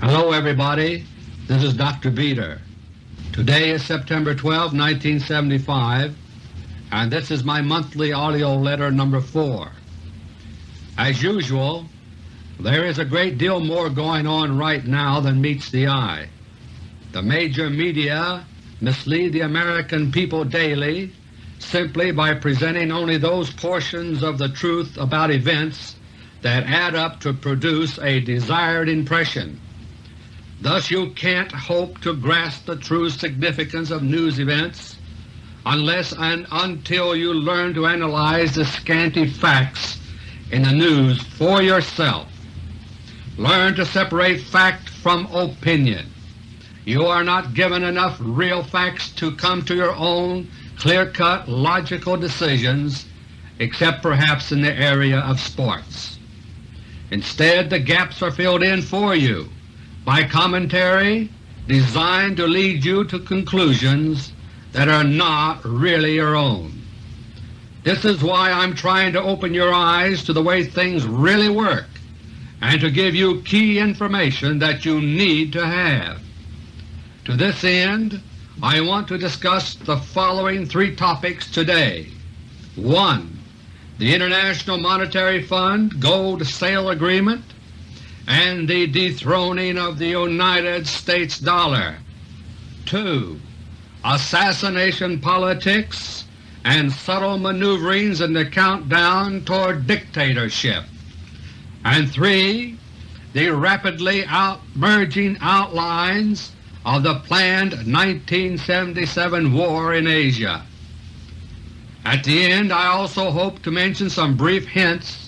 Hello everybody, this is Dr. Beter. Today is September 12, 1975, and this is my monthly AUDIO LETTER No. 4. As usual, there is a great deal more going on right now than meets the eye. The major media mislead the American people daily simply by presenting only those portions of the truth about events that add up to produce a desired impression. Thus you can't hope to grasp the true significance of news events unless and until you learn to analyze the scanty facts in the news for yourself. Learn to separate fact from opinion. You are not given enough real facts to come to your own clear-cut logical decisions except perhaps in the area of sports. Instead the gaps are filled in for you by commentary designed to lead you to conclusions that are not really your own. This is why I'm trying to open your eyes to the way things really work and to give you key information that you need to have. To this end I want to discuss the following three topics today. 1. The International Monetary Fund Gold Sale Agreement and the dethroning of the United States dollar. 2. Assassination politics and subtle maneuverings in the countdown toward dictatorship. And 3. The rapidly out merging outlines of the planned 1977 war in Asia. At the end I also hope to mention some brief hints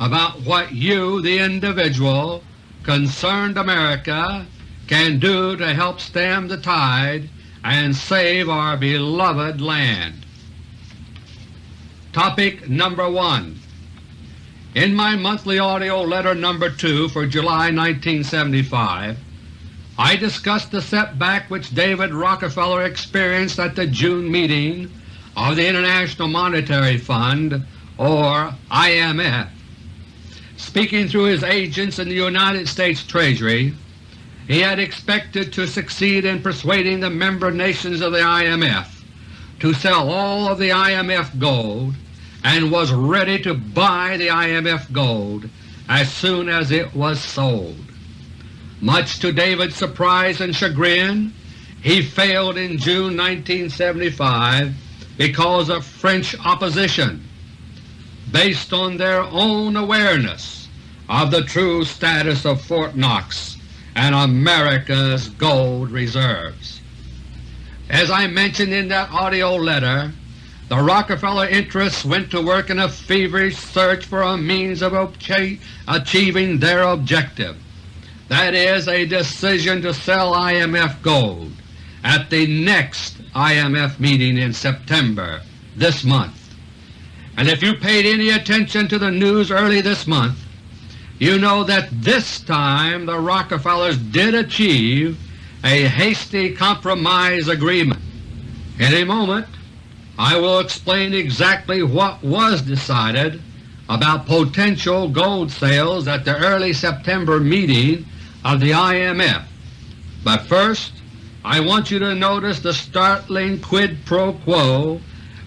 about what you, the individual, concerned America, can do to help stem the tide and save our beloved land. Topic number 1 In my monthly AUDIO LETTER No. 2 for July 1975, I discussed the setback which David Rockefeller experienced at the June meeting of the International Monetary Fund, or IMF. Speaking through his agents in the United States Treasury, he had expected to succeed in persuading the member nations of the IMF to sell all of the IMF gold and was ready to buy the IMF gold as soon as it was sold. Much to David's surprise and chagrin, he failed in June 1975 because of French opposition, based on their own awareness of the true status of Fort Knox and America's gold reserves. As I mentioned in that AUDIO letter, the Rockefeller interests went to work in a feverish search for a means of achieving their objective that is a decision to sell IMF gold at the next IMF meeting in September this month. And if you paid any attention to the news early this month, you know that this time the Rockefellers did achieve a hasty compromise agreement. In a moment I will explain exactly what was decided about potential gold sales at the early September meeting of the IMF. But first I want you to notice the startling quid pro quo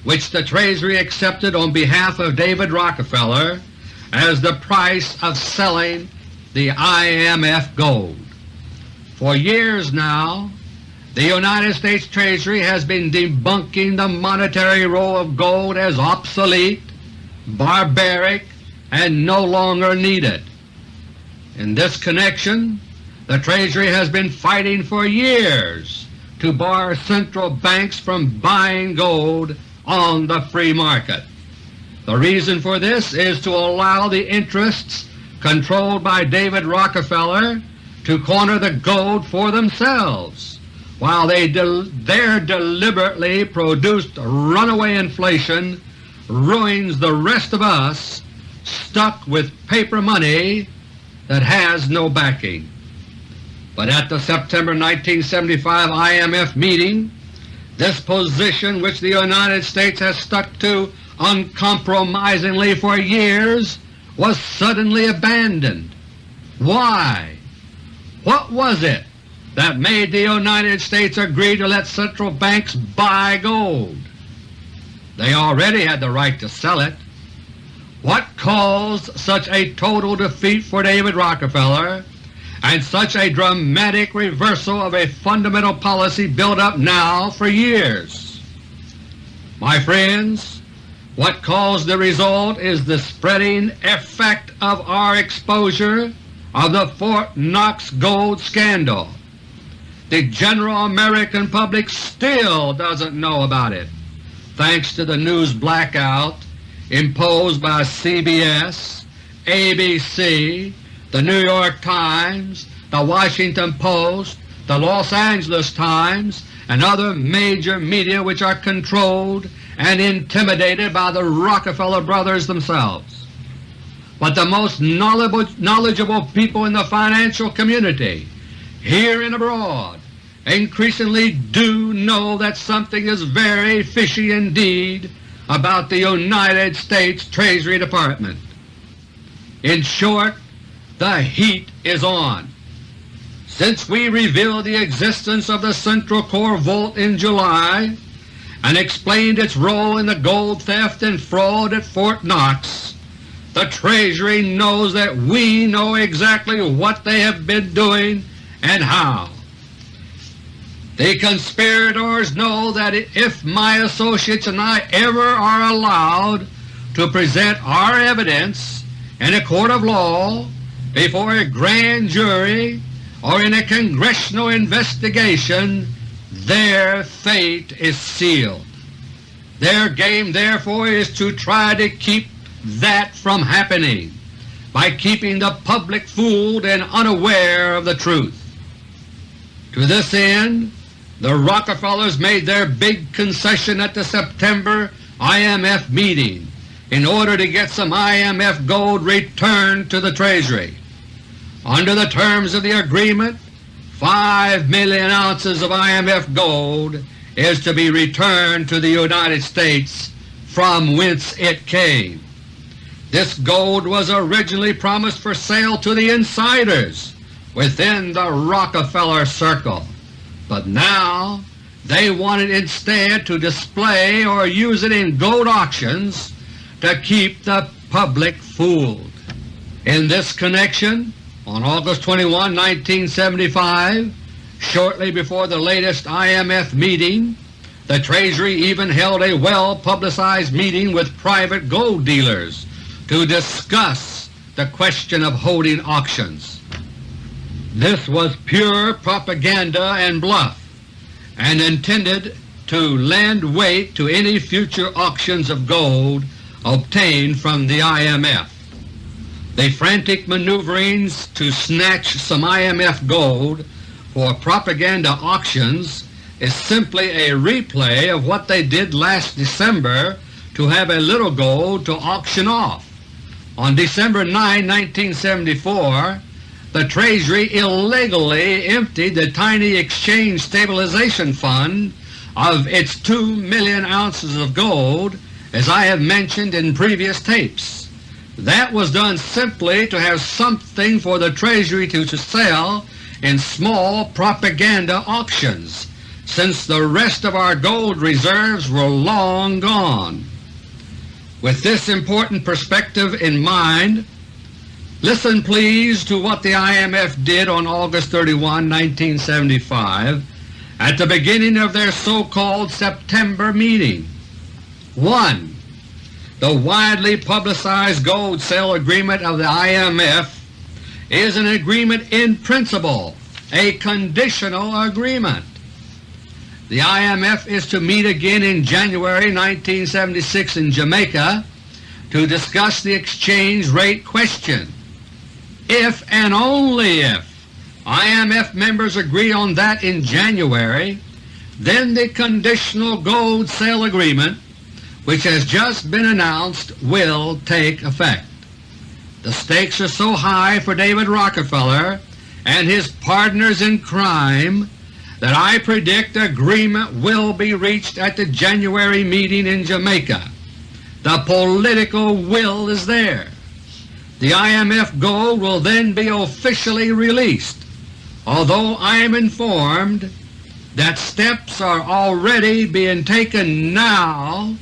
which the Treasury accepted on behalf of David Rockefeller as the price of selling the IMF gold. For years now the United States Treasury has been debunking the monetary role of gold as obsolete, barbaric, and no longer needed. In this connection the Treasury has been fighting for years to bar central banks from buying gold on the free market. The reason for this is to allow the interests controlled by David Rockefeller to corner the gold for themselves while they del their deliberately produced runaway inflation ruins the rest of us stuck with paper money that has no backing. But at the September 1975 IMF meeting, this position which the United States has stuck to uncompromisingly for years was suddenly abandoned. Why? What was it that made the United States agree to let central banks buy gold? They already had the right to sell it. What caused such a total defeat for David Rockefeller and such a dramatic reversal of a fundamental policy built up now for years? My friends, what caused the result is the spreading effect of our exposure of the Fort Knox gold scandal. The general American public still doesn't know about it, thanks to the news blackout imposed by CBS, ABC, the New York Times, the Washington Post, the Los Angeles Times, and other major media which are controlled and intimidated by the Rockefeller brothers themselves. But the most knowledgeable people in the financial community, here and abroad, increasingly do know that something is very fishy indeed about the United States Treasury Department. In short, the heat is on. Since we revealed the existence of the Central Core Vault in July and explained its role in the gold theft and fraud at Fort Knox, the Treasury knows that we know exactly what they have been doing and how. The conspirators know that if my associates and I ever are allowed to present our evidence in a court of law, before a grand jury, or in a congressional investigation, their fate is sealed. Their game therefore is to try to keep that from happening by keeping the public fooled and unaware of the truth. To this end, the Rockefellers made their big concession at the September IMF meeting in order to get some IMF gold returned to the Treasury. Under the terms of the agreement, 5 million ounces of IMF gold is to be returned to the United States from whence it came. This gold was originally promised for sale to the insiders within the Rockefeller circle but now they wanted instead to display or use it in gold auctions to keep the public fooled. In this connection, on August 21, 1975, shortly before the latest IMF meeting, the Treasury even held a well-publicized meeting with private gold dealers to discuss the question of holding auctions. This was pure propaganda and bluff, and intended to lend weight to any future auctions of gold obtained from the IMF. The frantic maneuverings to snatch some IMF gold for propaganda auctions is simply a replay of what they did last December to have a little gold to auction off. On December 9, 1974, the Treasury illegally emptied the tiny Exchange Stabilization Fund of its 2 million ounces of gold as I have mentioned in previous tapes. That was done simply to have something for the Treasury to sell in small propaganda auctions, since the rest of our gold reserves were long gone. With this important perspective in mind, Listen please to what the IMF did on August 31, 1975 at the beginning of their so-called September meeting. 1. The widely publicized gold sale agreement of the IMF is an agreement in principle, a conditional agreement. The IMF is to meet again in January 1976 in Jamaica to discuss the exchange rate question. If and only if IMF members agree on that in January, then the Conditional Gold Sale Agreement, which has just been announced, will take effect. The stakes are so high for David Rockefeller and his partners in crime that I predict agreement will be reached at the January meeting in Jamaica. The political will is there. The IMF gold will then be officially released. although I am informed that steps are already being taken now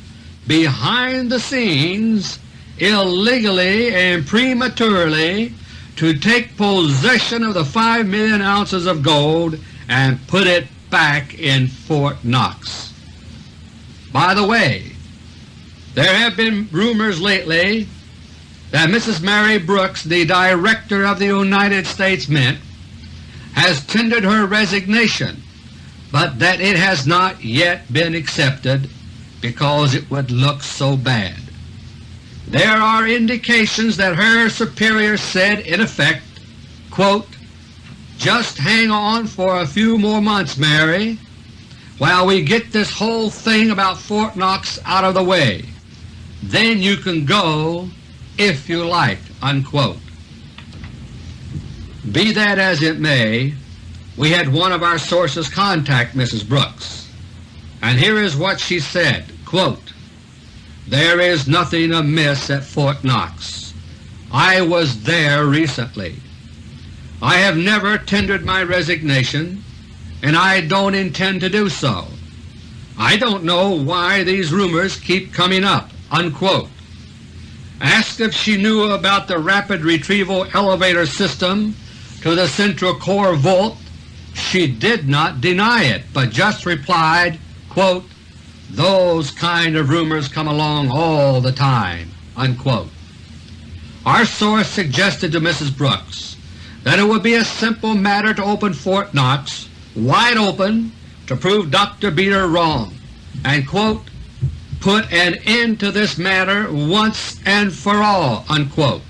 behind the scenes illegally and prematurely to take possession of the 5 million ounces of gold and put it back in Fort Knox. By the way, there have been rumors lately that Mrs. Mary Brooks, the Director of the United States Mint, has tendered her resignation, but that it has not yet been accepted because it would look so bad. There are indications that her superior said in effect, quote, just hang on for a few more months, Mary, while we get this whole thing about Fort Knox out of the way. Then you can go if you like." Unquote. Be that as it may, we had one of our sources contact Mrs. Brooks, and here is what she said, quote, There is nothing amiss at Fort Knox. I was there recently. I have never tendered my resignation, and I don't intend to do so. I don't know why these rumors keep coming up." Unquote. Asked if she knew about the rapid retrieval elevator system to the Central Core Vault, she did not deny it, but just replied, quote, those kind of rumors come along all the time." Unquote. Our source suggested to Mrs. Brooks that it would be a simple matter to open Fort Knox wide open to prove Dr. Beter wrong and quote, put an end to this matter once and for all." Unquote.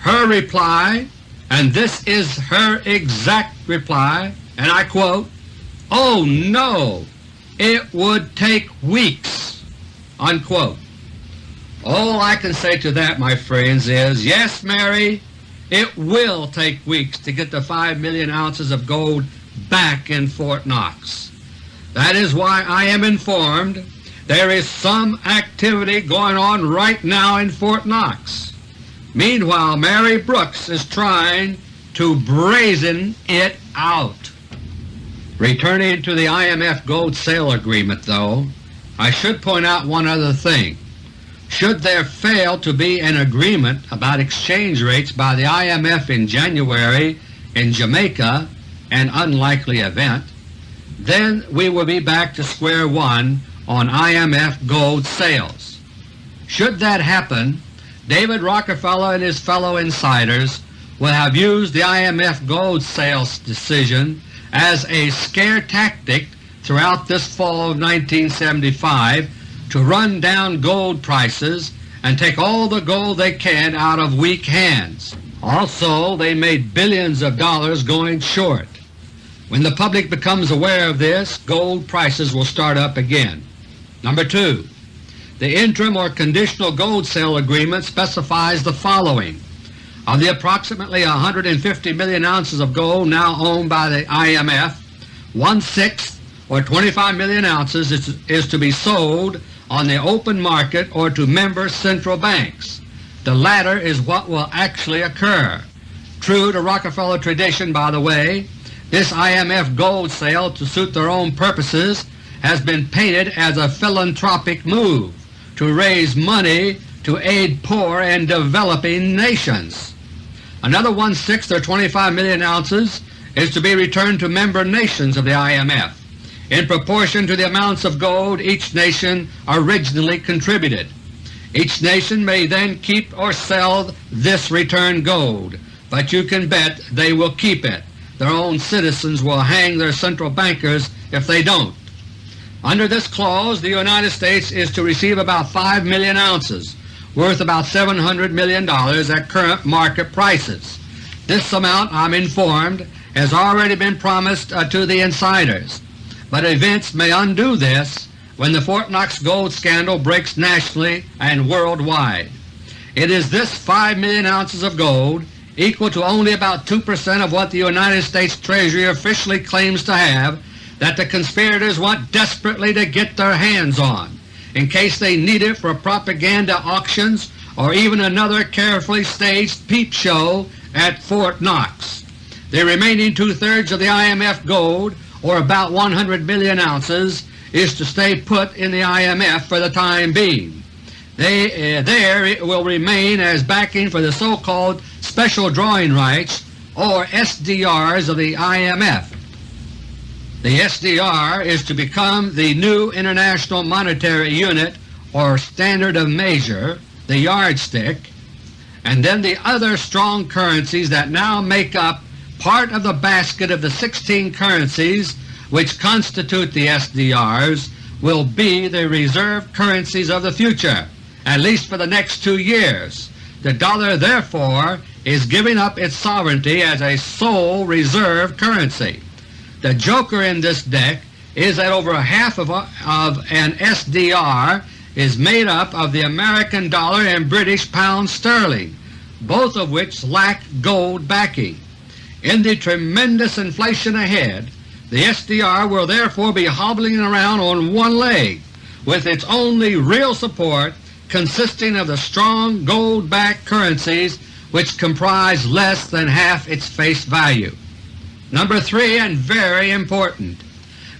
Her reply, and this is her exact reply, and I quote, "Oh no, it would take weeks." Unquote. All I can say to that, my friends, is yes, Mary, it will take weeks to get the 5 million ounces of gold back in Fort Knox. That is why I am informed there is some activity going on right now in Fort Knox. Meanwhile, Mary Brooks is trying to brazen it out. Returning to the IMF gold sale agreement, though, I should point out one other thing. Should there fail to be an agreement about exchange rates by the IMF in January in Jamaica, an unlikely event, then we will be back to square one on IMF gold sales. Should that happen, David Rockefeller and his fellow insiders will have used the IMF gold sales decision as a scare tactic throughout this fall of 1975 to run down gold prices and take all the gold they can out of weak hands. Also, they made billions of dollars going short. When the public becomes aware of this, gold prices will start up again. Number 2. The interim or conditional gold sale agreement specifies the following. Of the approximately 150 million ounces of gold now owned by the IMF, one-sixth or 25 million ounces is, is to be sold on the open market or to member central banks. The latter is what will actually occur. True to Rockefeller tradition, by the way, this IMF gold sale to suit their own purposes has been painted as a philanthropic move to raise money to aid poor and developing nations. Another one-sixth or 25 million ounces is to be returned to member nations of the IMF in proportion to the amounts of gold each nation originally contributed. Each nation may then keep or sell this returned gold, but you can bet they will keep it. Their own citizens will hang their central bankers if they don't. Under this clause, the United States is to receive about 5 million ounces, worth about $700 million at current market prices. This amount, I'm informed, has already been promised uh, to the insiders, but events may undo this when the Fort Knox gold scandal breaks nationally and worldwide. It is this 5 million ounces of gold, equal to only about 2 percent of what the United States Treasury officially claims to have, that the conspirators want desperately to get their hands on in case they need it for propaganda auctions or even another carefully staged peep show at Fort Knox. The remaining two-thirds of the IMF gold, or about 100 million ounces, is to stay put in the IMF for the time being. They, uh, there it will remain as backing for the so-called Special Drawing Rights or SDRs of the IMF. The SDR is to become the new International Monetary Unit or standard of measure, the yardstick, and then the other strong currencies that now make up part of the basket of the 16 currencies which constitute the SDRs will be the reserve currencies of the future, at least for the next two years. The dollar therefore is giving up its sovereignty as a sole reserve currency. The joker in this deck is that over half of, of an SDR is made up of the American dollar and British pound sterling, both of which lack gold backing. In the tremendous inflation ahead, the SDR will therefore be hobbling around on one leg, with its only real support consisting of the strong gold-backed currencies which comprise less than half its face value. Number 3 and very important,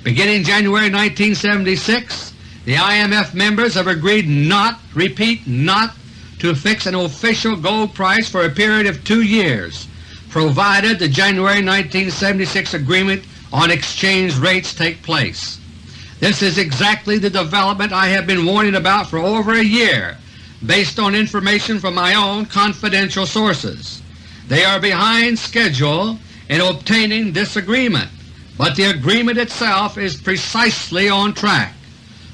beginning January 1976 the IMF members have agreed not, repeat not, to fix an official gold price for a period of two years, provided the January 1976 agreement on exchange rates take place. This is exactly the development I have been warning about for over a year based on information from my own confidential sources. They are behind schedule in obtaining this agreement, but the agreement itself is precisely on track.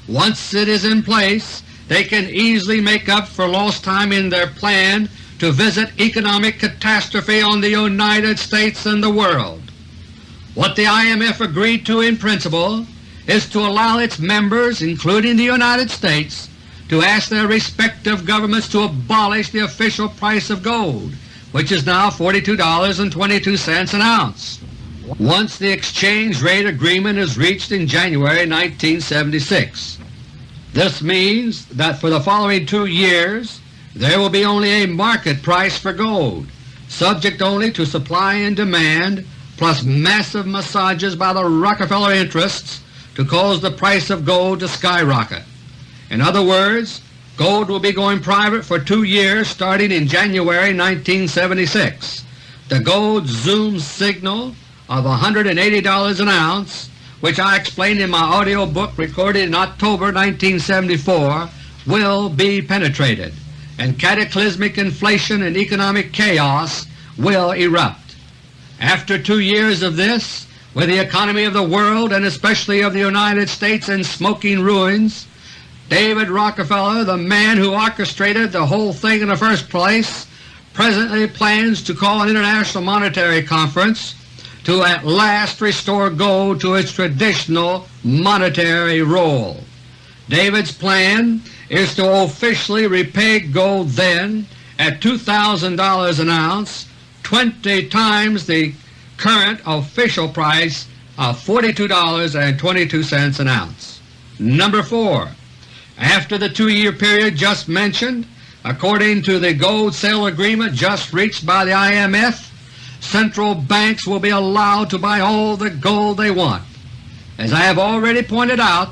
Once it is in place, they can easily make up for lost time in their plan to visit economic catastrophe on the United States and the world. What the IMF agreed to in principle is to allow its members, including the United States, to ask their respective governments to abolish the official price of gold, which is now $42.22 an ounce once the exchange rate agreement is reached in January 1976. This means that for the following two years there will be only a market price for gold, subject only to supply and demand plus massive massages by the Rockefeller interests to cause the price of gold to skyrocket. In other words, gold will be going private for two years starting in January 1976. The gold zoom signal of $180 an ounce, which I explained in my audio book recorded in October 1974, will be penetrated, and cataclysmic inflation and economic chaos will erupt. After two years of this, with the economy of the world and especially of the United States in smoking ruins, David Rockefeller, the man who orchestrated the whole thing in the first place, presently plans to call an International Monetary Conference to at last restore gold to its traditional monetary role. David's plan is to officially repay gold then at $2,000 an ounce, 20 times the current official price of $42.22 an ounce. Number 4. After the two-year period just mentioned, according to the gold sale agreement just reached by the IMF, central banks will be allowed to buy all the gold they want. As I have already pointed out,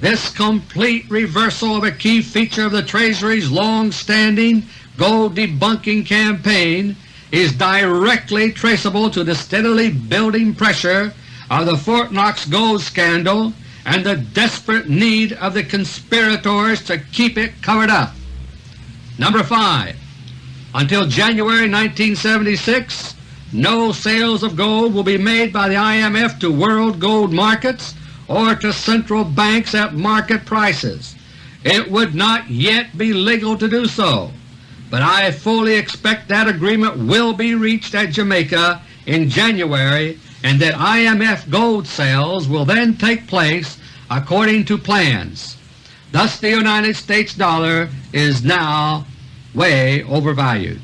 this complete reversal of a key feature of the Treasury's long-standing gold debunking campaign is directly traceable to the steadily building pressure of the Fort Knox gold scandal and the desperate need of the conspirators to keep it covered up. Number 5. Until January 1976, no sales of gold will be made by the IMF to world gold markets or to central banks at market prices. It would not yet be legal to do so, but I fully expect that agreement will be reached at Jamaica in January and that IMF gold sales will then take place according to plans. Thus the United States dollar is now way overvalued.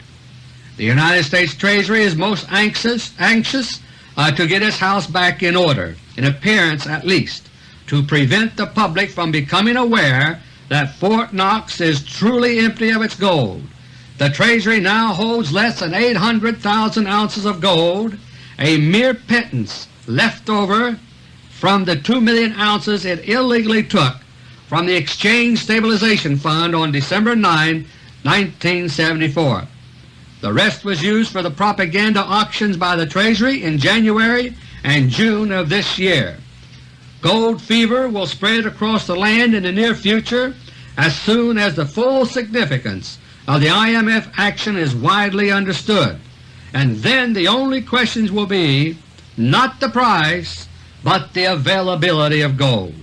The United States Treasury is most anxious, anxious uh, to get its house back in order, in appearance at least, to prevent the public from becoming aware that Fort Knox is truly empty of its gold. The Treasury now holds less than 800,000 ounces of gold, a mere pittance left over from the 2 million ounces it illegally took from the Exchange Stabilization Fund on December 9, 1974. The rest was used for the propaganda auctions by the Treasury in January and June of this year. Gold fever will spread across the land in the near future as soon as the full significance of the IMF action is widely understood, and then the only questions will be not the price but the availability of gold.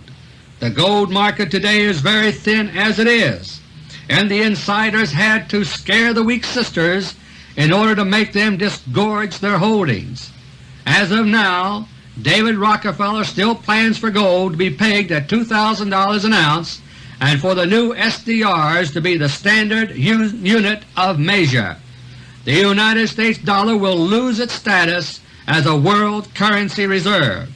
The gold market today is very thin as it is, and the insiders had to scare the weak sisters in order to make them disgorge their holdings. As of now, David Rockefeller still plans for gold to be pegged at $2,000 an ounce and for the new SDRs to be the standard unit of measure. The United States dollar will lose its status as a world currency reserve.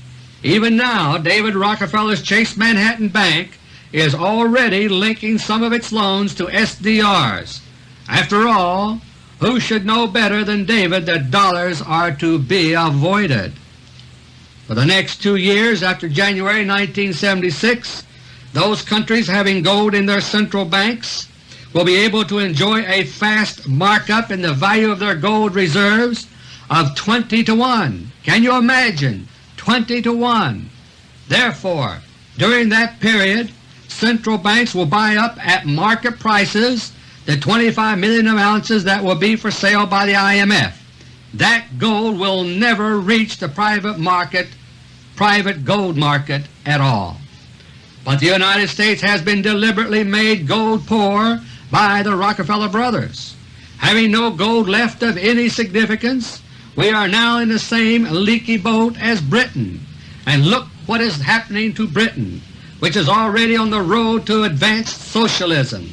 Even now David Rockefeller's Chase Manhattan Bank is already linking some of its loans to SDRs. After all, who should know better than David that dollars are to be avoided? For the next two years after January 1976, those countries having gold in their central banks will be able to enjoy a fast markup in the value of their gold reserves of 20 to 1. Can you imagine? 20 to 1. Therefore, during that period central banks will buy up at market prices the 25 million ounces that will be for sale by the IMF. That gold will never reach the private market, private gold market at all. But the United States has been deliberately made gold poor by the Rockefeller brothers. Having no gold left of any significance, we are now in the same leaky boat as Britain, and look what is happening to Britain, which is already on the road to advanced socialism.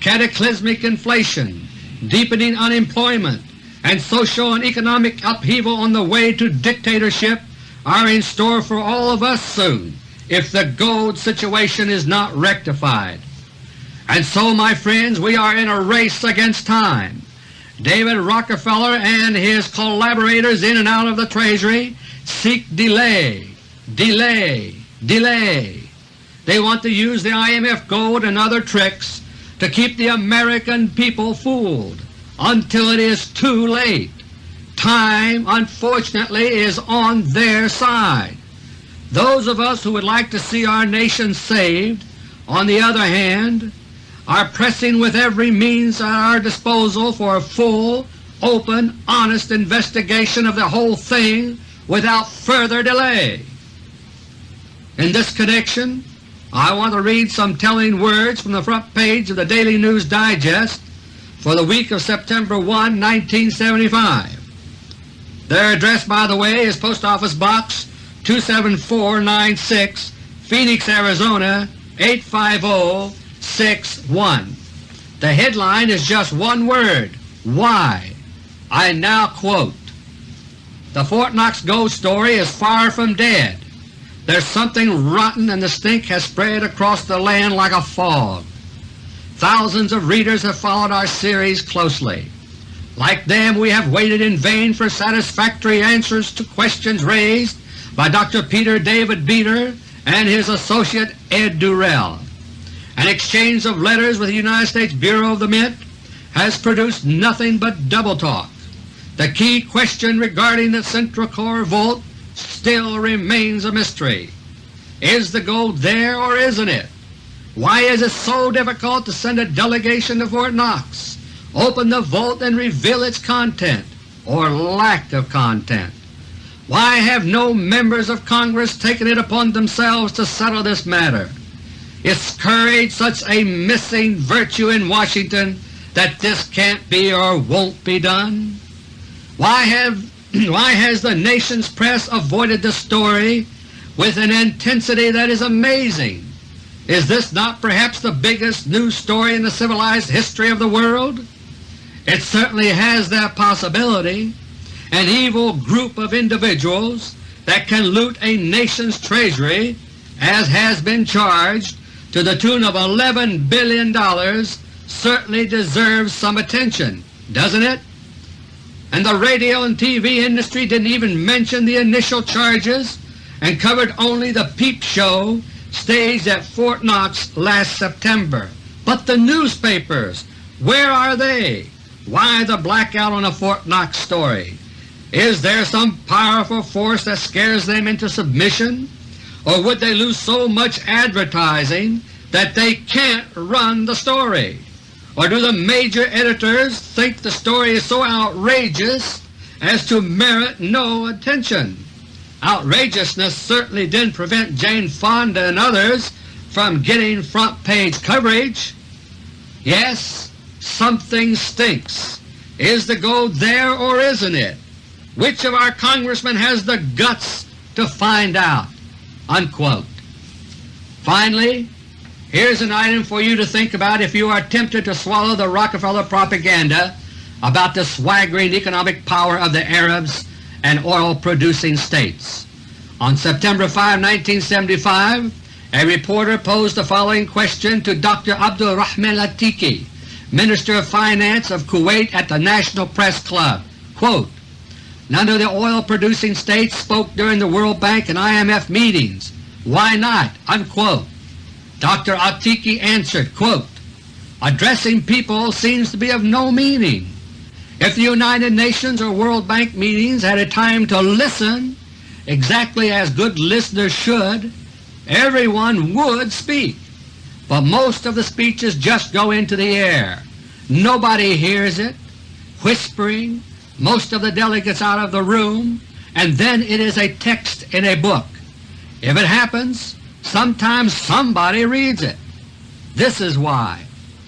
Cataclysmic inflation, deepening unemployment, and social and economic upheaval on the way to dictatorship are in store for all of us soon if the gold situation is not rectified. And so, my friends, we are in a race against time. David Rockefeller and his collaborators in and out of the Treasury seek delay, delay, delay. They want to use the IMF gold and other tricks to keep the American people fooled until it is too late. Time, unfortunately, is on their side. Those of us who would like to see our nation saved, on the other hand, are pressing with every means at our disposal for a full, open, honest investigation of the whole thing without further delay. In this connection, I want to read some telling words from the front page of the Daily News Digest for the week of September 1, 1975. Their address, by the way, is Post Office Box 27496, Phoenix, Arizona 850 6-1. The headline is just one word, Why. I now quote, The Fort Knox ghost story is far from dead. There's something rotten and the stink has spread across the land like a fog. Thousands of readers have followed our series closely. Like them we have waited in vain for satisfactory answers to questions raised by Dr. Peter David Beter and his associate Ed Durrell. An exchange of letters with the United States Bureau of the Mint has produced nothing but double talk. The key question regarding the Central Core Vault still remains a mystery. Is the gold there or isn't it? Why is it so difficult to send a delegation to Fort Knox, open the vault and reveal its content or lack of content? Why have no members of Congress taken it upon themselves to settle this matter? Is courage such a missing virtue in Washington that this can't be or won't be done? Why, have, why has the nation's press avoided the story with an intensity that is amazing? Is this not perhaps the biggest news story in the civilized history of the world? It certainly has that possibility. An evil group of individuals that can loot a nation's treasury, as has been charged, to the tune of $11 billion certainly deserves some attention, doesn't it? and the radio and TV industry didn't even mention the initial charges and covered only the peep show staged at Fort Knox last September. But the newspapers, where are they? Why the blackout on the Fort Knox story? Is there some powerful force that scares them into submission? Or would they lose so much advertising that they can't run the story? Or do the major editors think the story is so outrageous as to merit no attention? Outrageousness certainly didn't prevent Jane Fonda and others from getting front-page coverage. Yes, something stinks. Is the gold there or isn't it? Which of our congressmen has the guts to find out?" Unquote. Finally, here's an item for you to think about if you are tempted to swallow the Rockefeller propaganda about the swaggering economic power of the Arabs and oil-producing states. On September 5, 1975, a reporter posed the following question to Dr. Abdul Rahman Latiki, Minister of Finance of Kuwait at the National Press Club. Quote, None of the oil-producing states spoke during the World Bank and IMF meetings. Why not?" Unquote. Dr. Atiki answered, quote, Addressing people seems to be of no meaning. If the United Nations or World Bank meetings had a time to listen, exactly as good listeners should, everyone would speak. But most of the speeches just go into the air. Nobody hears it, whispering, most of the delegates out of the room, and then it is a text in a book. If it happens, sometimes somebody reads it. This is why.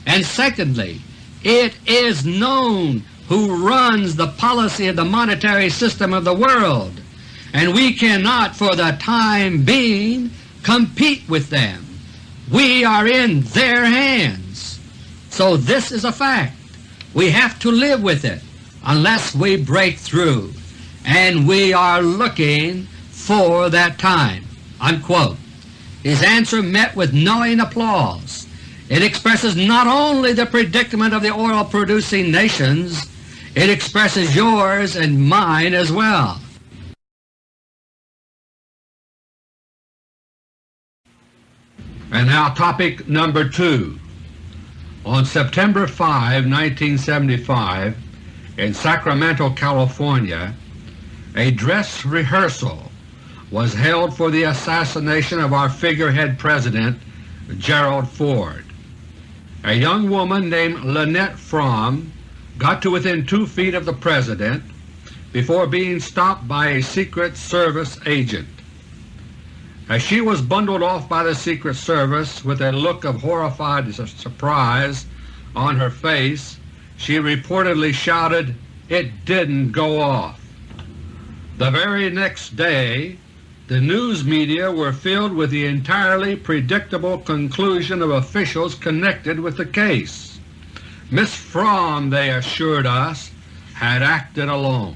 And secondly, it is known who runs the policy of the monetary system of the world, and we cannot for the time being compete with them. We are in their hands. So this is a fact. We have to live with it unless we break through, and we are looking for that time." Unquote. His answer met with knowing applause. It expresses not only the predicament of the oil-producing nations, it expresses yours and mine as well. And now topic number 2. On September 5, 1975, in Sacramento, California, a dress rehearsal was held for the assassination of our figurehead President Gerald Ford. A young woman named Lynette Fromme got to within two feet of the President before being stopped by a Secret Service agent. As she was bundled off by the Secret Service with a look of horrified surprise on her face, she reportedly shouted, it didn't go off. The very next day the news media were filled with the entirely predictable conclusion of officials connected with the case. Miss Fromme, they assured us, had acted alone.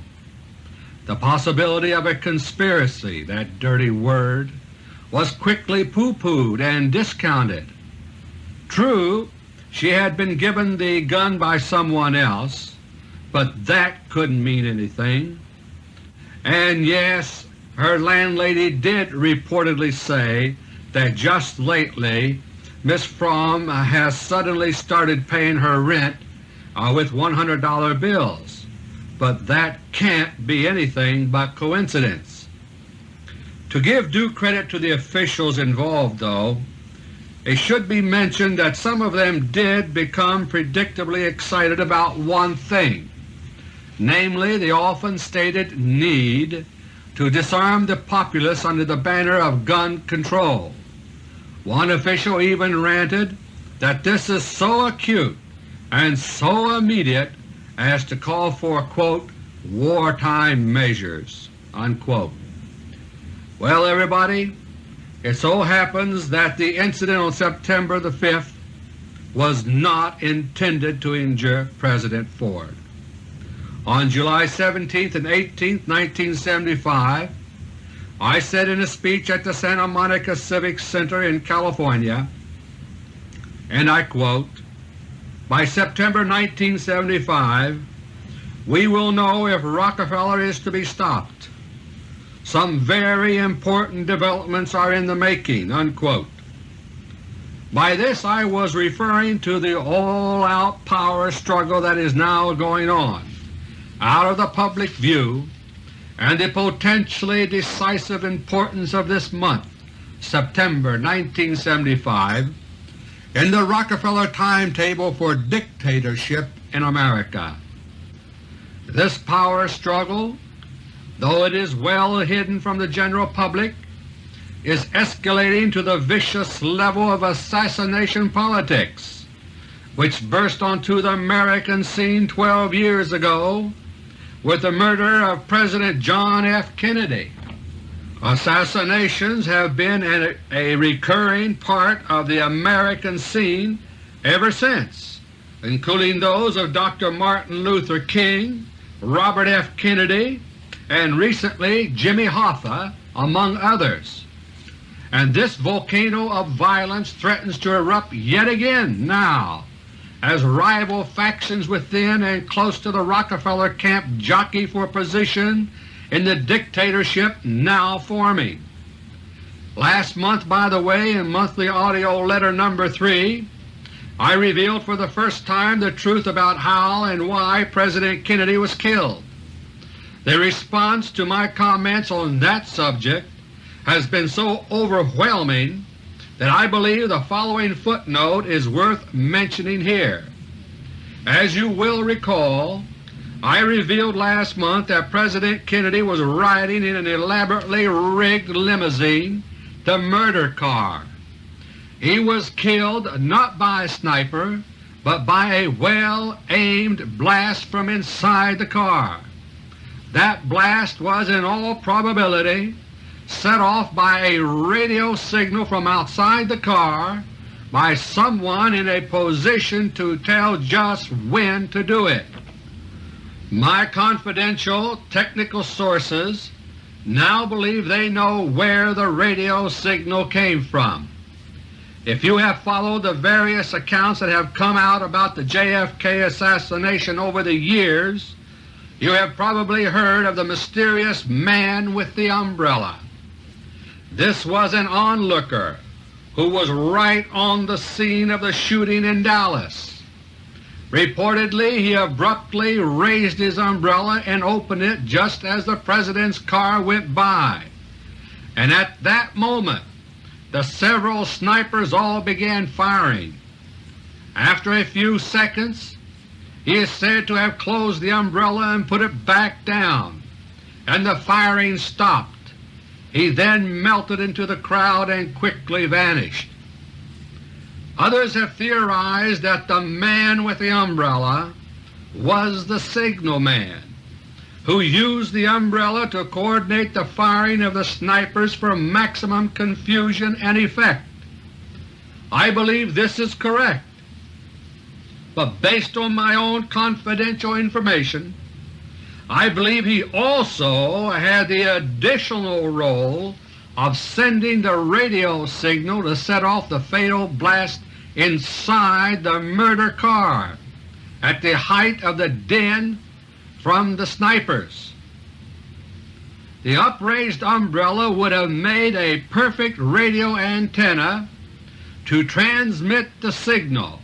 The possibility of a conspiracy, that dirty word, was quickly pooh-poohed and discounted. True, she had been given the gun by someone else, but that couldn't mean anything. And yes, her landlady did reportedly say that just lately Miss Fromme has suddenly started paying her rent uh, with $100 bills, but that can't be anything but coincidence. To give due credit to the officials involved, though, it should be mentioned that some of them did become predictably excited about one thing, namely the often stated need to disarm the populace under the banner of gun control. One official even ranted that this is so acute and so immediate as to call for quote, wartime measures. Unquote. Well everybody, it so happens that the incident on September the 5th was not intended to injure President Ford. On July 17 and 18, 1975, I said in a speech at the Santa Monica Civic Center in California, and I quote, By September 1975 we will know if Rockefeller is to be stopped. Some very important developments are in the making." Unquote. By this I was referring to the all-out power struggle that is now going on, out of the public view, and the potentially decisive importance of this month, September 1975, in the Rockefeller timetable for dictatorship in America. This power struggle, though it is well hidden from the general public, is escalating to the vicious level of assassination politics, which burst onto the American scene 12 years ago with the murder of President John F. Kennedy. Assassinations have been a recurring part of the American scene ever since, including those of Dr. Martin Luther King, Robert F. Kennedy, and recently Jimmy Hoffa, among others. And this volcano of violence threatens to erupt yet again now as rival factions within and close to the Rockefeller camp jockey for position in the dictatorship now forming. Last month, by the way, in Monthly AUDIO LETTER No. 3, I revealed for the first time the truth about how and why President Kennedy was killed. The response to my comments on that subject has been so overwhelming that I believe the following footnote is worth mentioning here. As you will recall, I revealed last month that President Kennedy was riding in an elaborately rigged limousine, the murder car. He was killed not by a sniper, but by a well-aimed blast from inside the car. That blast was in all probability set off by a radio signal from outside the car by someone in a position to tell just when to do it. My confidential technical sources now believe they know where the radio signal came from. If you have followed the various accounts that have come out about the JFK assassination over the years, you have probably heard of the mysterious man with the umbrella. This was an onlooker who was right on the scene of the shooting in Dallas. Reportedly he abruptly raised his umbrella and opened it just as the President's car went by, and at that moment the several snipers all began firing. After a few seconds he is said to have closed the umbrella and put it back down, and the firing stopped. He then melted into the crowd and quickly vanished. Others have theorized that the man with the umbrella was the signal man who used the umbrella to coordinate the firing of the snipers for maximum confusion and effect. I believe this is correct, but based on my own confidential information, I believe he also had the additional role of sending the radio signal to set off the fatal blast inside the murder car at the height of the din from the snipers. The upraised umbrella would have made a perfect radio antenna to transmit the signal,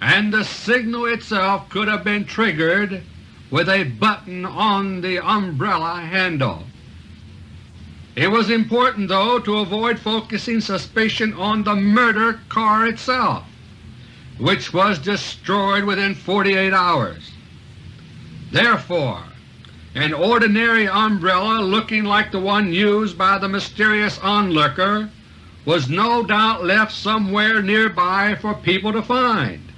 and the signal itself could have been triggered with a button on the umbrella handle. It was important, though, to avoid focusing suspicion on the murder car itself, which was destroyed within 48 hours. Therefore, an ordinary umbrella looking like the one used by the mysterious onlooker was no doubt left somewhere nearby for people to find,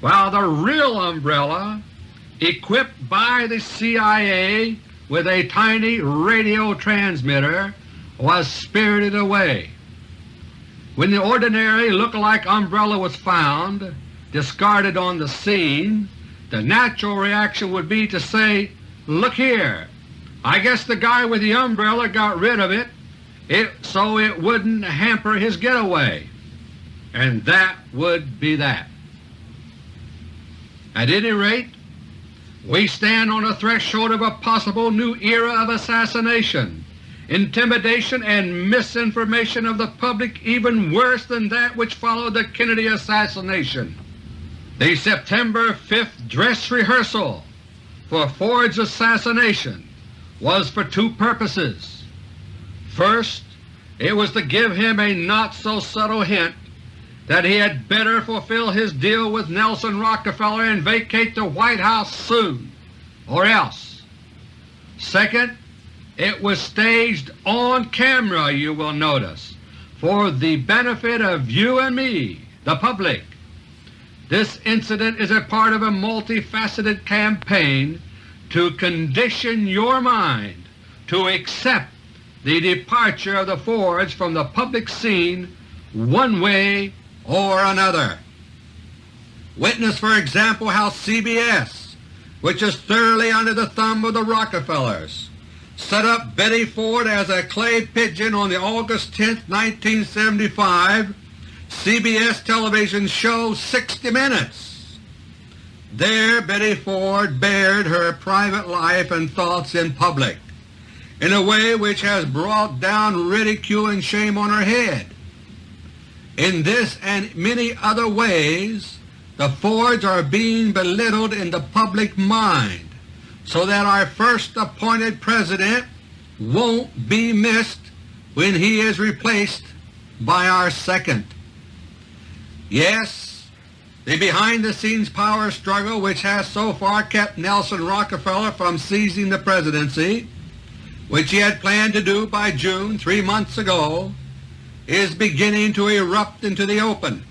while the real umbrella, equipped by the CIA with a tiny radio transmitter, was spirited away. When the ordinary look-alike umbrella was found, discarded on the scene, the natural reaction would be to say, look here, I guess the guy with the umbrella got rid of it, it so it wouldn't hamper his getaway. And that would be that. At any rate, We stand on the threshold of a possible new era of assassination, intimidation, and misinformation of the public even worse than that which followed the Kennedy assassination. The September 5th dress rehearsal for Ford's assassination was for two purposes. First, it was to give him a not-so-subtle hint that he had better fulfill his deal with Nelson Rockefeller and vacate the White House soon, or else. Second, it was staged on camera, you will notice, for the benefit of you and me, the public. This incident is a part of a multifaceted campaign to condition your mind to accept the departure of the Fords from the public scene one way or another. Witness, for example, how CBS, which is thoroughly under the thumb of the Rockefellers, set up Betty Ford as a clay pigeon on the August 10, 1975 CBS television show 60 Minutes. There Betty Ford bared her private life and thoughts in public in a way which has brought down ridicule and shame on her head. In this and many other ways the Fords are being belittled in the public mind so that our first appointed President won't be missed when he is replaced by our second. Yes, the behind-the-scenes power struggle which has so far kept Nelson Rockefeller from seizing the presidency, which he had planned to do by June three months ago, is beginning to erupt into the open.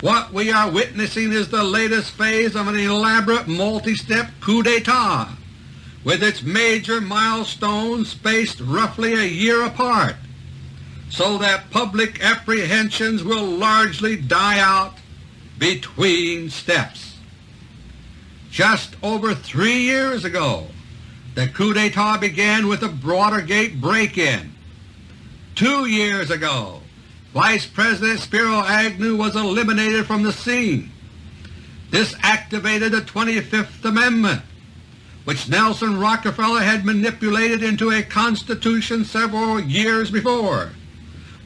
What we are witnessing is the latest phase of an elaborate multi-step coup d'etat with its major milestones spaced roughly a year apart so that public apprehensions will largely die out between steps. Just over three years ago the coup d'etat began with the Watergate break-in Two years ago, Vice President Spiro Agnew was eliminated from the scene. This activated the 25th Amendment, which Nelson Rockefeller had manipulated into a constitution several years before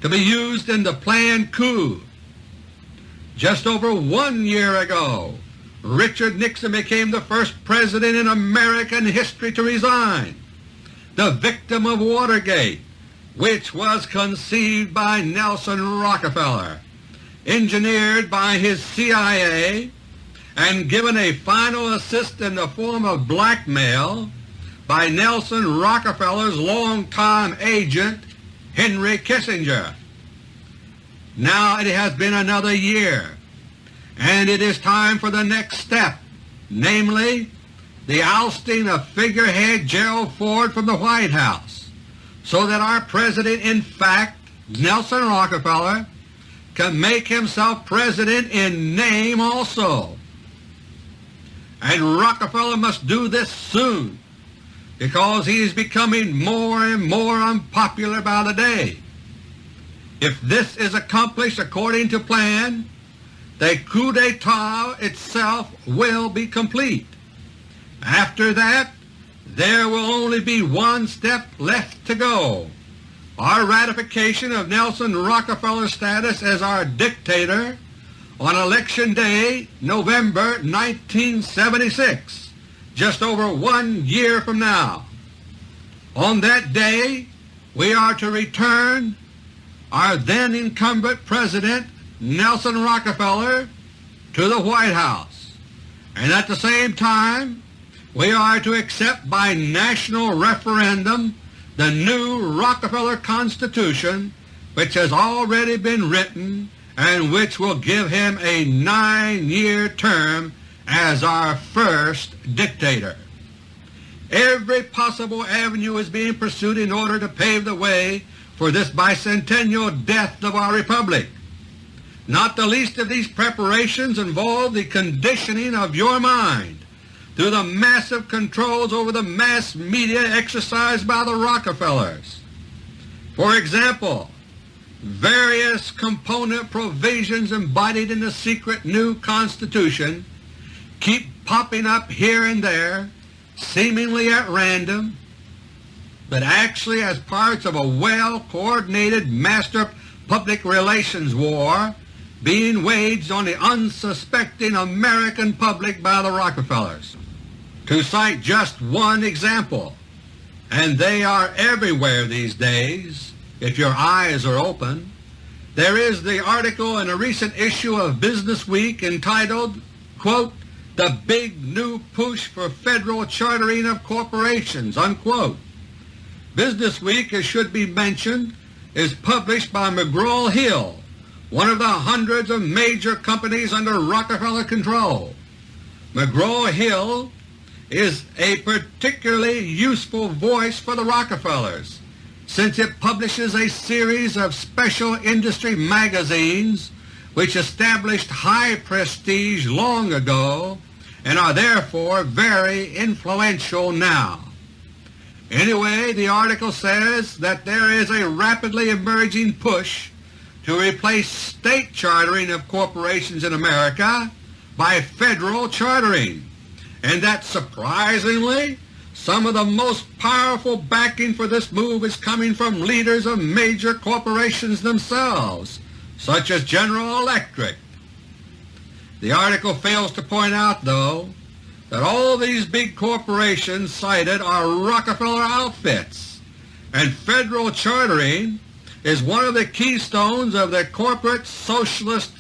to be used in the planned coup. Just over one year ago, Richard Nixon became the first President in American history to resign, the victim of Watergate, which was conceived by Nelson Rockefeller, engineered by his CIA, and given a final assist in the form of blackmail by Nelson Rockefeller's longtime agent Henry Kissinger. Now it has been another year, and it is time for the next step, namely the ousting of figurehead Gerald Ford from the White House so that our President in fact, Nelson Rockefeller, can make himself President in name also. And Rockefeller must do this soon because he is becoming more and more unpopular by the day. If this is accomplished according to plan, the coup d'etat itself will be complete. After that, there will only be one step left to go, our ratification of Nelson Rockefeller's status as our dictator on Election Day, November 1976, just over one year from now. On that day we are to return our then incumbent President Nelson Rockefeller to the White House, and at the same time we are to accept by national referendum the new Rockefeller Constitution which has already been written and which will give him a nine-year term as our first dictator. Every possible avenue is being pursued in order to pave the way for this bicentennial death of our Republic. Not the least of these preparations involve the conditioning of your mind through the massive controls over the mass media exercised by the Rockefellers. For example, various component provisions embodied in the secret new Constitution keep popping up here and there, seemingly at random, but actually as parts of a well-coordinated master public relations war being waged on the unsuspecting American public by the Rockefellers. To cite just one example, and they are everywhere these days if your eyes are open, there is the article in a recent issue of Business Week entitled, quote, The Big New Push for Federal Chartering of Corporations, unquote. Business Week, as should be mentioned, is published by McGraw-Hill, one of the hundreds of major companies under Rockefeller control. McGraw-Hill is a particularly useful voice for the Rockefellers since it publishes a series of special industry magazines which established high prestige long ago and are therefore very influential now. Anyway, the article says that there is a rapidly emerging push to replace state chartering of corporations in America by federal chartering, and that surprisingly some of the most powerful backing for this move is coming from leaders of major corporations themselves, such as General Electric. The article fails to point out, though, that all these big corporations cited are Rockefeller outfits, and federal chartering is one of the keystones of the corporate socialist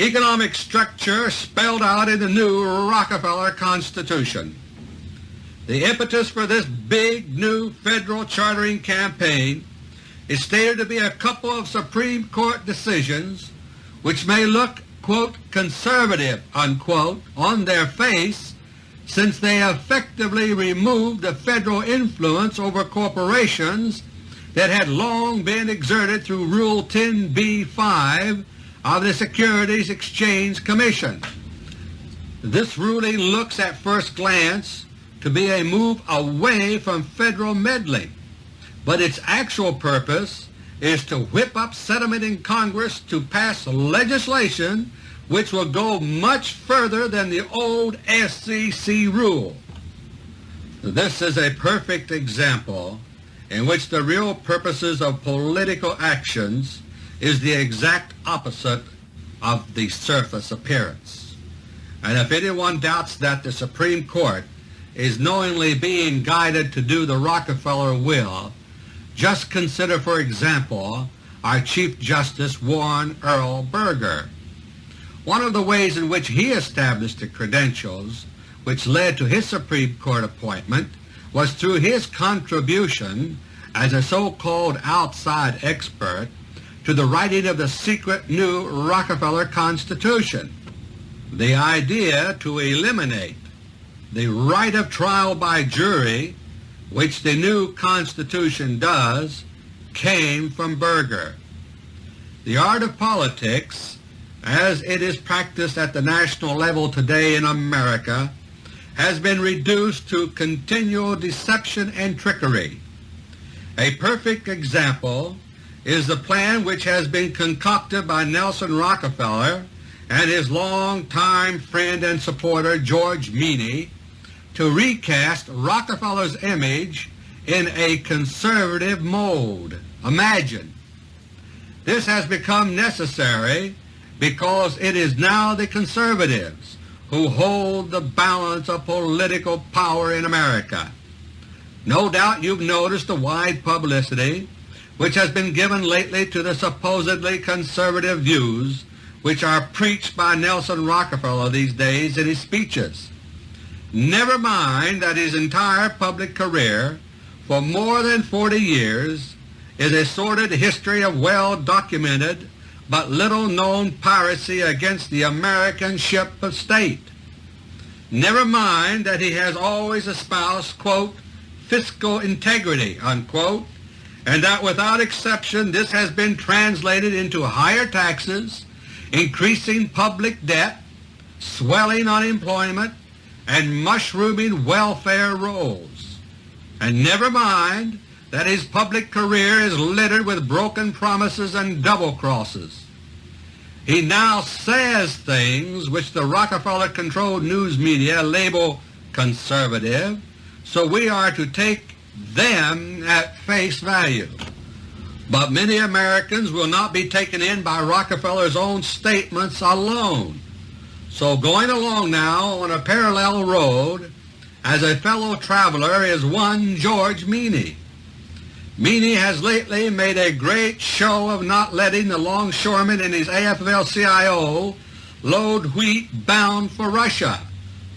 economic structure spelled out in the new Rockefeller Constitution. The impetus for this big new federal chartering campaign is stated to be a couple of Supreme Court decisions which may look quote, conservative unquote, on their face since they effectively removed the federal influence over corporations that had long been exerted through Rule 10b-5 of the Securities Exchange Commission. This ruling looks at first glance to be a move away from federal meddling, but its actual purpose is to whip up sentiment in Congress to pass legislation which will go much further than the old SEC rule. This is a perfect example in which the real purposes of political actions is the exact opposite of the surface appearance. And if anyone doubts that the Supreme Court is knowingly being guided to do the Rockefeller will, just consider for example our Chief Justice Warren Earl Burger. One of the ways in which he established the credentials which led to his Supreme Court appointment was through his contribution as a so-called outside expert to the writing of the secret new Rockefeller Constitution. The idea to eliminate the right of trial by jury, which the new Constitution does, came from Burger. The art of politics as it is practiced at the national level today in America has been reduced to continual deception and trickery. A perfect example is the plan which has been concocted by Nelson Rockefeller and his longtime friend and supporter George Meany to recast Rockefeller's image in a conservative mold. Imagine! This has become necessary because it is now the conservatives who hold the balance of political power in America. No doubt you've noticed the wide publicity which has been given lately to the supposedly conservative views which are preached by Nelson Rockefeller these days in his speeches. Never mind that his entire public career for more than 40 years is a sordid history of well-documented but little known piracy against the American ship of state. Never mind that he has always espoused quote, fiscal integrity unquote, and that without exception this has been translated into higher taxes, increasing public debt, swelling unemployment, and mushrooming welfare rolls. And never mind that his public career is littered with broken promises and double crosses. He now says things which the Rockefeller-controlled news media label conservative, so we are to take them at face value. But many Americans will not be taken in by Rockefeller's own statements alone. So going along now on a parallel road as a fellow traveler is one George Meany. Meany has lately made a great show of not letting the longshoremen in his AFL-CIO load wheat bound for Russia,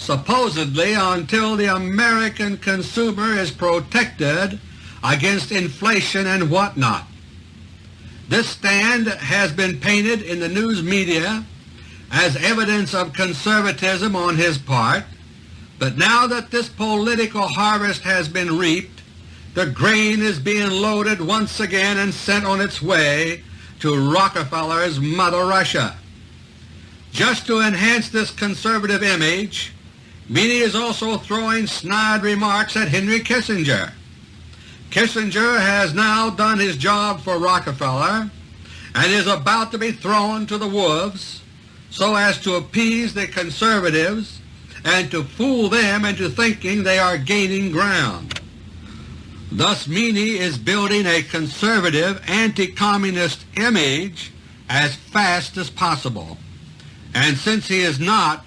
supposedly until the American consumer is protected against inflation and whatnot. This stand has been painted in the news media as evidence of conservatism on his part, but now that this political harvest has been reaped, the grain is being loaded once again and sent on its way to Rockefeller's Mother Russia. Just to enhance this conservative image, Meany is also throwing snide remarks at Henry Kissinger. Kissinger has now done his job for Rockefeller and is about to be thrown to the wolves so as to appease the conservatives and to fool them into thinking they are gaining ground. Thus Meany is building a conservative anti-communist image as fast as possible. And since he is not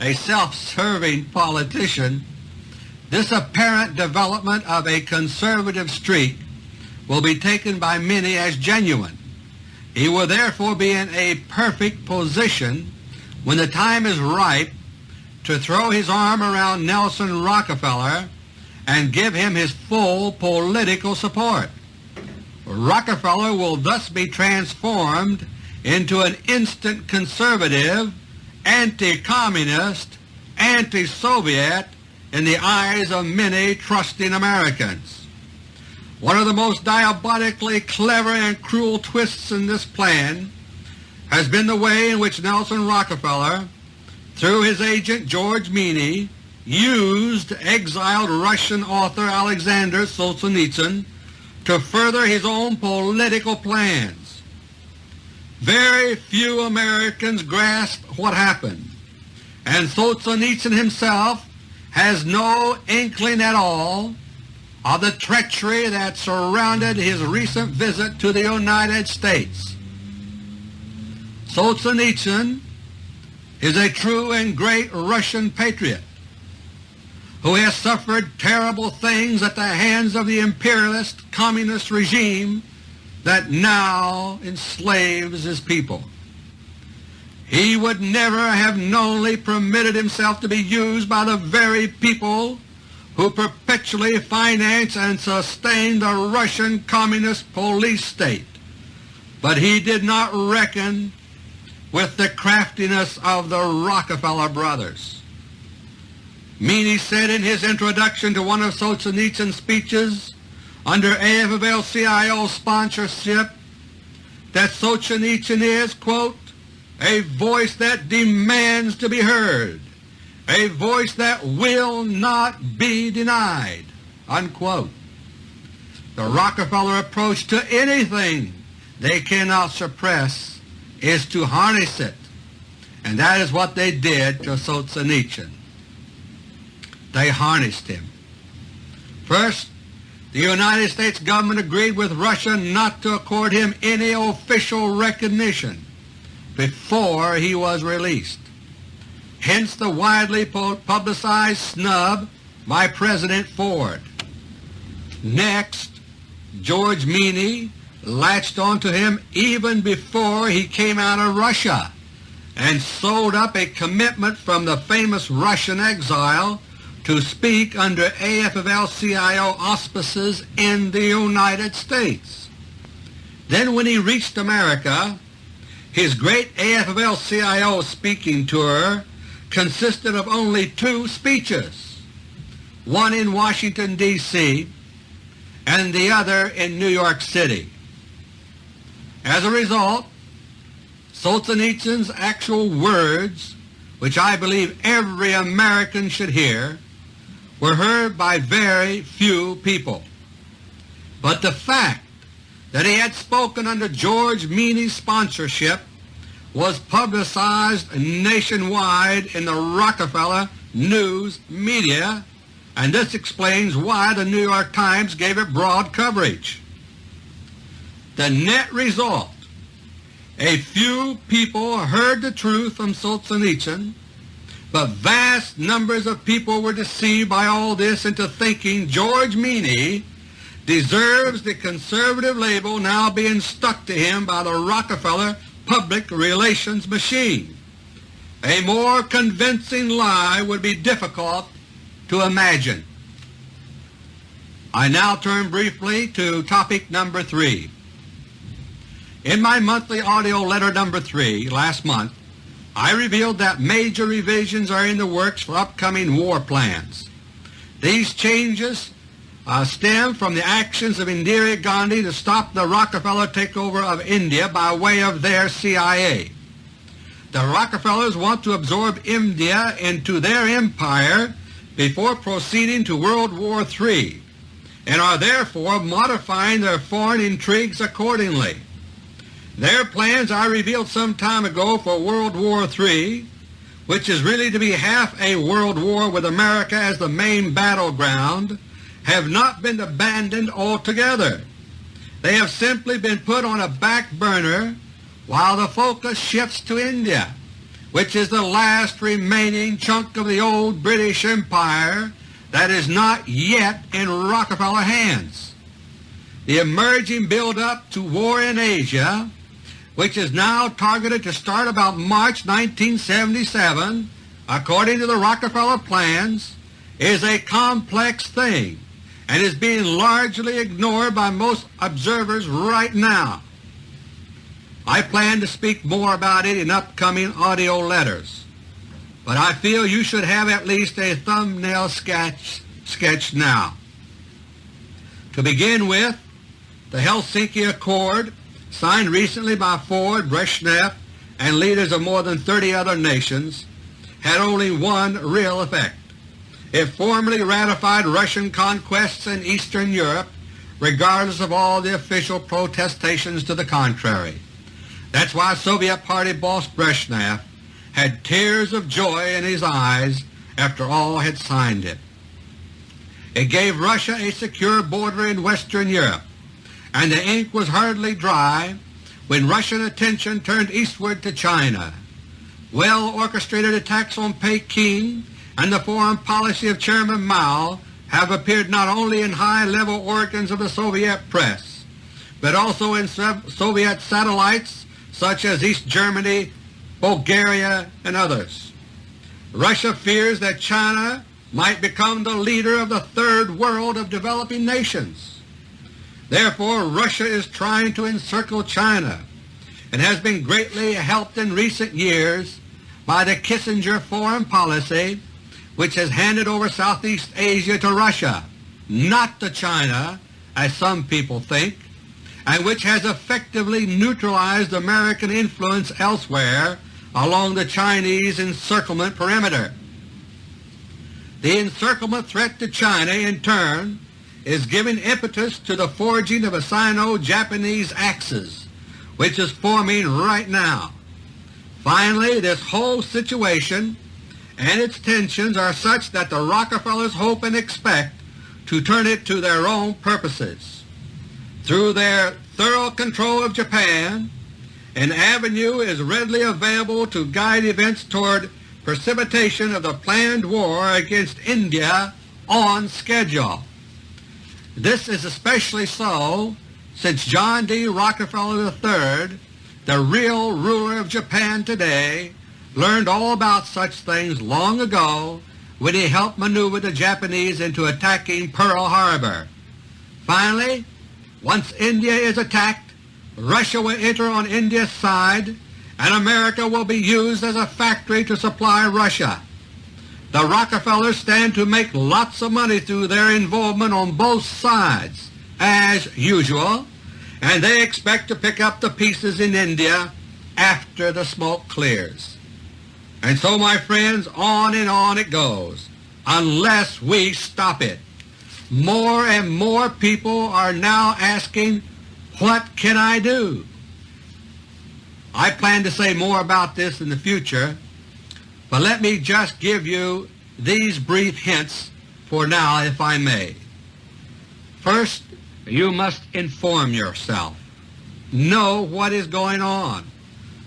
a self-serving politician, this apparent development of a conservative streak will be taken by many as genuine. He will therefore be in a perfect position when the time is ripe to throw his arm around Nelson Rockefeller and give him his full political support. Rockefeller will thus be transformed into an instant conservative, anti-communist, anti-Soviet in the eyes of many trusting Americans. One of the most diabolically clever and cruel twists in this plan has been the way in which Nelson Rockefeller, through his agent George Meany, used exiled Russian author Alexander Solzhenitsyn to further his own political plans. Very few Americans grasp what happened, and Solzhenitsyn himself has no inkling at all of the treachery that surrounded his recent visit to the United States. Solzhenitsyn is a true and great Russian patriot who has suffered terrible things at the hands of the imperialist communist regime that now enslaves his people. He would never have knowingly permitted himself to be used by the very people who perpetually finance and sustain the Russian Communist police state. But he did not reckon with the craftiness of the Rockefeller brothers. Meany said in his introduction to one of Solzhenitsyn's speeches under AFL-CIO sponsorship that Solzhenitsyn is, quote, a voice that demands to be heard, a voice that will not be denied, unquote. The Rockefeller approach to anything they cannot suppress is to harness it, and that is what they did to Solzhenitsyn they harnessed him. First, the United States government agreed with Russia not to accord him any official recognition before he was released. Hence the widely publicized snub by President Ford. Next, George Meany latched onto him even before he came out of Russia and sold up a commitment from the famous Russian exile to speak under AFL-CIO auspices in the United States. Then when he reached America, his great AFL-CIO speaking tour consisted of only two speeches, one in Washington, D.C. and the other in New York City. As a result, Solzhenitsyn's actual words, which I believe every American should hear, were heard by very few people. But the fact that he had spoken under George Meany's sponsorship was publicized nationwide in the Rockefeller news media, and this explains why the New York Times gave it broad coverage. The net result, a few people heard the truth from Solzhenitsyn, but vast numbers of people were deceived by all this into thinking George Meany deserves the conservative label now being stuck to him by the Rockefeller public relations machine. A more convincing lie would be difficult to imagine. I now turn briefly to topic number 3. In my monthly AUDIO LETTER No. 3 last month, I revealed that major revisions are in the works for upcoming war plans. These changes uh, stem from the actions of Indira Gandhi to stop the Rockefeller takeover of India by way of their CIA. The Rockefellers want to absorb India into their empire before proceeding to World War III and are therefore modifying their foreign intrigues accordingly. Their plans I revealed some time ago for World War III, which is really to be half a world war with America as the main battleground, have not been abandoned altogether. They have simply been put on a back burner while the focus shifts to India, which is the last remaining chunk of the old British Empire that is not yet in Rockefeller hands. The emerging build-up to war in Asia, which is now targeted to start about March 1977, according to the Rockefeller plans, is a complex thing and is being largely ignored by most observers right now. I plan to speak more about it in upcoming AUDIO letters, but I feel you should have at least a thumbnail sketch, sketch now. To begin with, the Helsinki Accord, signed recently by Ford, Brezhnev, and leaders of more than 30 other nations, had only one real effect it formally ratified Russian conquests in Eastern Europe regardless of all the official protestations to the contrary. That's why Soviet Party boss Brezhnev had tears of joy in his eyes after all had signed it. It gave Russia a secure border in Western Europe, and the ink was hardly dry when Russian attention turned eastward to China. Well-orchestrated attacks on Peking and the foreign policy of Chairman Mao have appeared not only in high-level organs of the Soviet press, but also in Soviet satellites such as East Germany, Bulgaria, and others. Russia fears that China might become the leader of the Third World of developing nations. Therefore Russia is trying to encircle China and has been greatly helped in recent years by the Kissinger foreign policy which has handed over Southeast Asia to Russia, not to China, as some people think, and which has effectively neutralized American influence elsewhere along the Chinese encirclement perimeter. The encirclement threat to China, in turn, is giving impetus to the forging of a Sino-Japanese axis, which is forming right now. Finally, this whole situation and its tensions are such that the Rockefellers hope and expect to turn it to their own purposes. Through their thorough control of Japan, an avenue is readily available to guide events toward precipitation of the planned war against India on schedule. This is especially so since John D. Rockefeller III, the real ruler of Japan today, learned all about such things long ago when he helped maneuver the Japanese into attacking Pearl Harbor. Finally, once India is attacked, Russia will enter on India's side and America will be used as a factory to supply Russia. The Rockefellers stand to make lots of money through their involvement on both sides, as usual, and they expect to pick up the pieces in India after the smoke clears. And so, my friends, on and on it goes, unless we stop it. More and more people are now asking, what can I do? I plan to say more about this in the future, but let me just give you these brief hints for now if I may. First, you must inform yourself. Know what is going on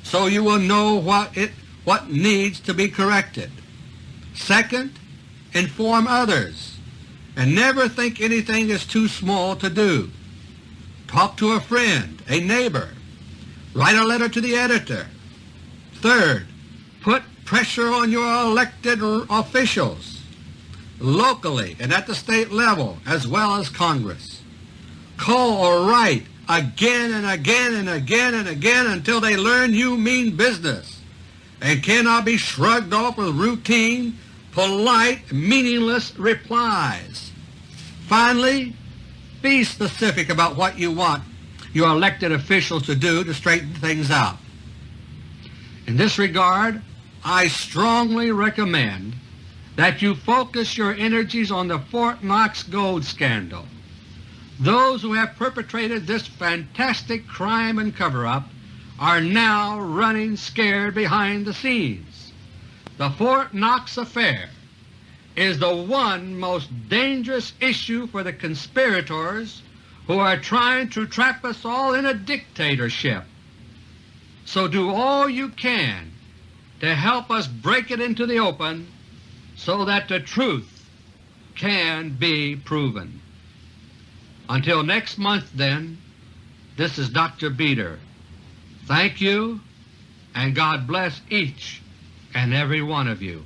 so you will know what, it, what needs to be corrected. Second, inform others and never think anything is too small to do. Talk to a friend, a neighbor. Write a letter to the editor. Third, pressure on your elected officials locally and at the state level as well as Congress. Call or write again and again and again and again until they learn you mean business and cannot be shrugged off with routine, polite, meaningless replies. Finally, be specific about what you want your elected officials to do to straighten things out. In this regard, I strongly recommend that you focus your energies on the Fort Knox gold scandal. Those who have perpetrated this fantastic crime and cover-up are now running scared behind the scenes. The Fort Knox affair is the one most dangerous issue for the conspirators who are trying to trap us all in a dictatorship. So do all you can to help us break it into the open so that the truth can be proven. Until next month, then, this is Dr. Beter. Thank you, and God bless each and every one of you.